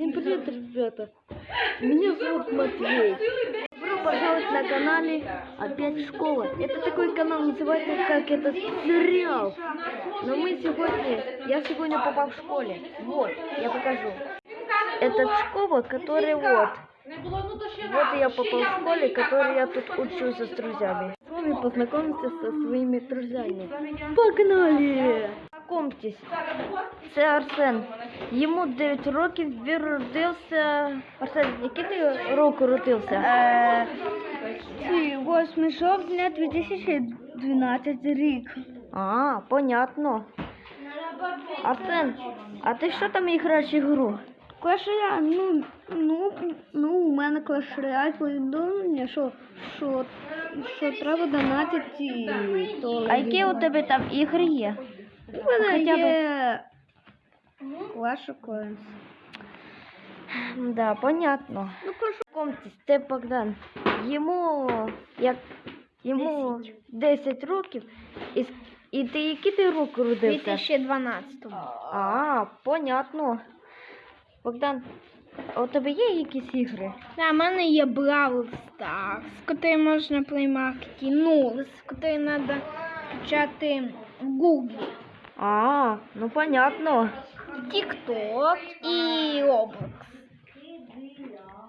Всем привет, ребята! Меня зовут Матвей. Добро пожаловать на канале Опять школа. Это такой канал называется как этот сериал. Но мы сегодня, я сегодня попал в школе. Вот, я покажу. Это школа, которая вот. Вот я попал в школе, которой я тут учился с друзьями. С вами познакомиться со своими друзьями. Погнали! Знакомьтесь, це Арсен. Йому 9 років, він родився. Арсен, який ти року родився? Е, 8 жовтня 2012 рік. А, понятно. Арсен, а ти що там граєш ігру? Royale, ну, ну, ну, у мене Royale повідомлення, що, що, що треба донатити. То А які у тебе там ігри є? У мене Хоча б- є Clash of Clans. Да, понятно. Ну, прошу. Знакомтесь, це Богдан. Йому як йому 10 років. І, і ти які ти року родився? 2012. А, понятно. Богдан, у тебе є якісь ігри? Да, в мене є Brawl Stars, який можна Market, ну, з який треба почати в Google. А, ну понятно. TikTok і Roblox.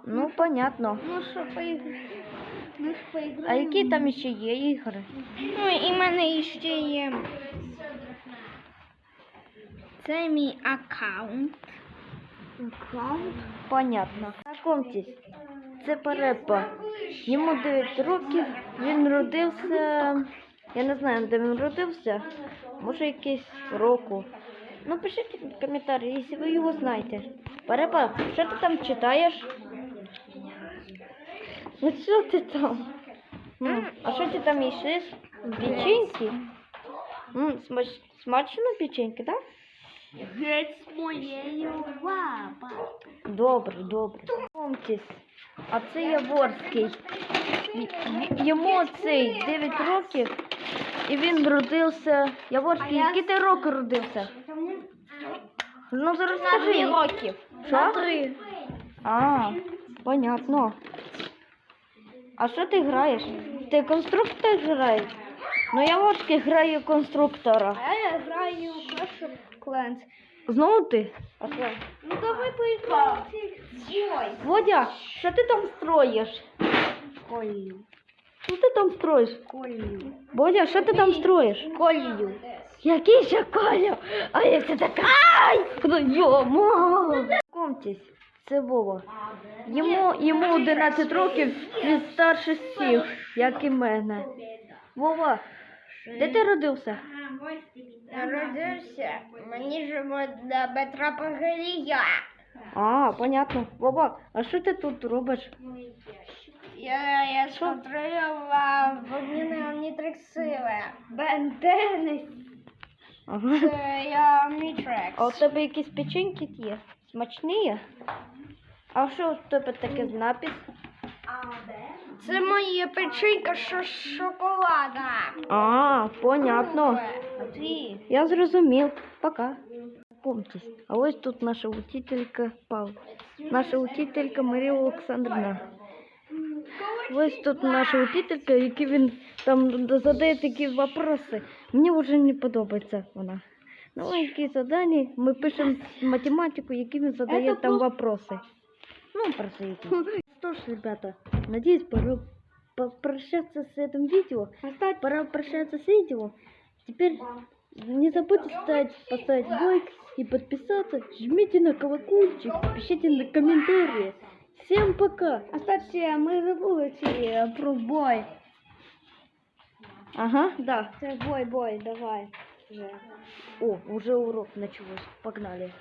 Ну, понятно. Ну що, поіграємо? Ми ж А поіграємо. які там ще є ігри? Ну і в мене ще є. Це мій аккаунт. Аккаунт? Понятно. Знакомтесь, це Перепа. Йому 9 років, він родився. Я не знаю, де він родився. Може якийсь року. Ну, пишіть в коментарі, якщо ви його знаєте. Перепа, що ти там читаєш? Ну що ти там? М, А що ти там їшиш? Печеньки? М, смач... Смачно печеньки, так? Геть з моєю лапа. Добре, добре. Знайомтесь, а це Яворський. Й- й- Йому цей 9 років, і він родився. Яворський, який ти роки родився? Ну зараз скажи. років. Що? А, понятно. А що ти граєш? Ти конструктор граєш? Ну Яворський грає конструктора. А я граю в Clash of Clans. Знову ти? А що? Ну давай поіграємо. Водя, що ти там строїш? Колію. Що ти там строїш? Колію. Бодя, що ти там строїш? Колію. Який ще Коля? А як це така? Ай! Ну, Йомо! Знакомтесь, це Вова. Йому, йому 11 років, він старший всіх, як і мене. Вова, де ти родився? Народився. Мені живуть до Петра Погорія. А, понятно. Вова, а що ти тут робиш? Я, я сконтролював вогняне омнітрексили. Бентени. Ага. Це я Омнітрекс. А у тебе якісь печеньки є? Смачні є? А що у тебе таке з напис? Це моя печенька з шоколада. А, понятно. Я зрозумів. Пока. Знакомьтесь, а ось тут наша учителька Пав. Наша учителька Марія Олександрівна. Ось тут наша учителька, які він там задає такі вопроси. Мені вже не подобається вона. Ну, які задання, ми пишемо математику, які він задає там вопроси. Ну, просто які. Что ж, ребята, надеюсь, пора попрощаться с этим видео. Пора прощаться с видео. Теперь не забудьте ставить, поставить лайк и подписаться. Жмите на колокольчик, пишите на комментарии. Всем пока. А кстати, ми забули ці про бой. Ага, да. Це бой, бой, давай. Вже. О, уже урок началось. Погнали.